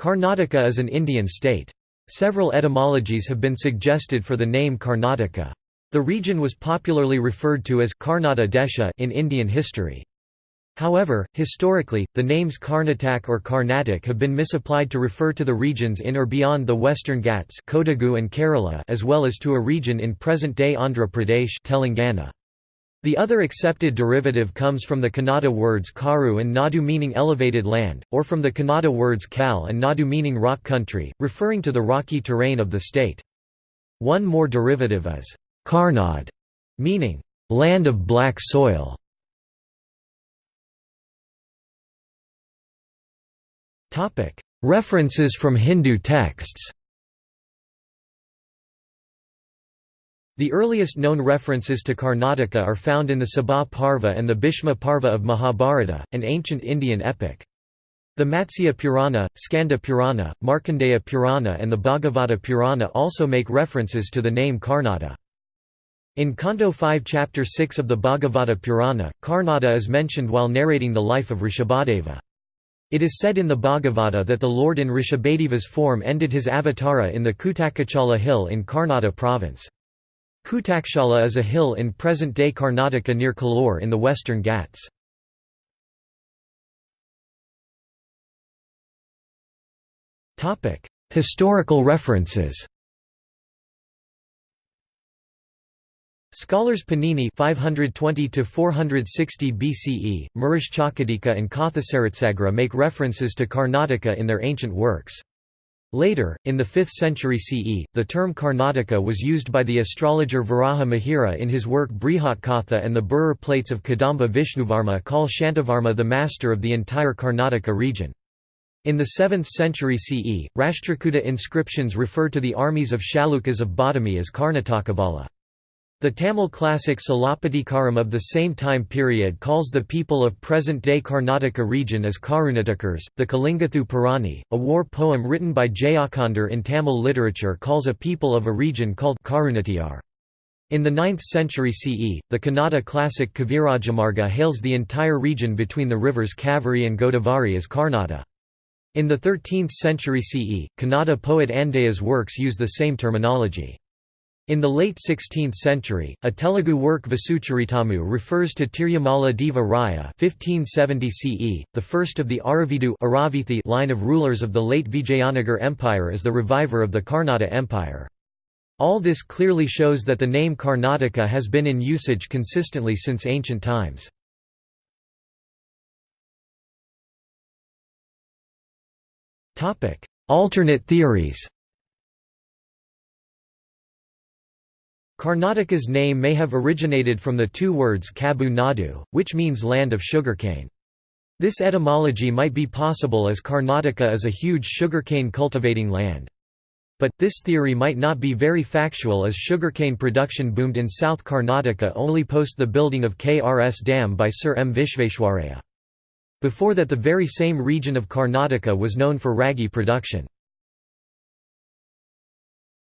Karnataka is an Indian state. Several etymologies have been suggested for the name Karnataka. The region was popularly referred to as Karnata Desha in Indian history. However, historically, the names Karnatak or Carnatic have been misapplied to refer to the regions in or beyond the Western Ghats Kodagu and Kerala as well as to a region in present-day Andhra Pradesh Telangana. The other accepted derivative comes from the Kannada words karu and nadu meaning elevated land, or from the Kannada words kal and nadu meaning rock country, referring to the rocky terrain of the state. One more derivative is karnad, meaning land of black soil. References from Hindu texts The earliest known references to Karnataka are found in the Sabha Parva and the Bhishma Parva of Mahabharata, an ancient Indian epic. The Matsya Purana, Skanda Purana, Markandeya Purana and the Bhagavata Purana also make references to the name Karnata. In Canto 5 Chapter 6 of the Bhagavata Purana, Karnata is mentioned while narrating the life of Rishabhadeva. It is said in the Bhagavata that the Lord in Rishabhadeva's form ended his avatara in the Kutakachala hill in Karnata province. Kutakachala is a hill in present-day Karnataka near Kollur in the western Ghats. Historical references Scholars Panini 520 to 460 BCE, and Kathasaritsagara make references to Karnataka in their ancient works. Later, in the 5th century CE, the term Karnataka was used by the astrologer Varaha Mihira in his work Brihatkatha and the Birur plates of Kadamba Vishnuvarma call Shantavarma the master of the entire Karnataka region. In the 7th century CE, Rashtrakuta inscriptions refer to the armies of Chalukyas of Badami as Karnatakavala. The Tamil classic Silappatikaram of the same time period calls the people of present-day Karnataka region as Karunatakars. The Kalingathu Parani, a war poem written by Jayakandar in Tamil literature calls a people of a region called Karunatiyar. In the 9th century CE, the Kannada classic Kavirajamarga hails the entire region between the rivers Kaveri and Godavari as Karnata. In the 13th century CE, Kannada poet Andaya's works use the same terminology. In the late 16th century, a Telugu work Vasucharitamu refers to Tirumala Deva Raya 1570 CE, the first of the Aravidu Aravithi line of rulers of the late Vijayanagar Empire as the reviver of the Karnata Empire. All this clearly shows that the name Karnataka has been in usage consistently since ancient times. Alternate theories Karnataka's name may have originated from the two words Kabbu Nadu, which means land of sugarcane. This etymology might be possible as Karnataka is a huge sugarcane cultivating land. But, this theory might not be very factual as sugarcane production boomed in South Karnataka only post the building of KRS Dam by Sir M. Vishveshwaraya. Before that the very same region of Karnataka was known for ragi production.